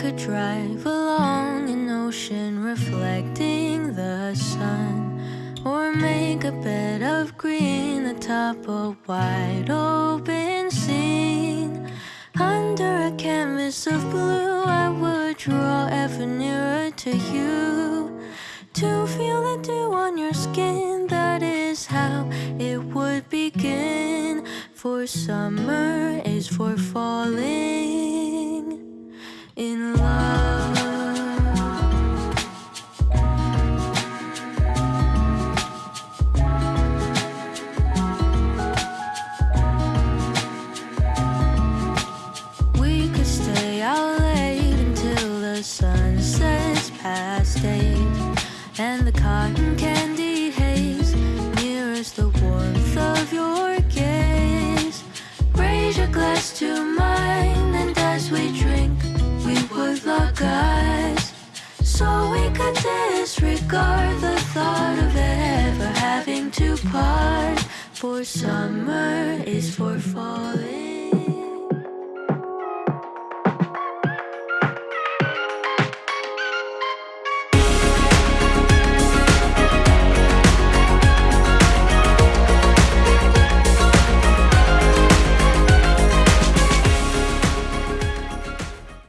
could drive along an ocean reflecting the sun, or make a bed of green atop a wide open scene. Under a canvas of blue, I would draw ever nearer to you. To feel the dew on your skin, that is how it would begin. For summer is for falling in love. We could stay out late until the sun sets past eight, and the cotton candy disregard the thought of ever having to part. For summer is for falling.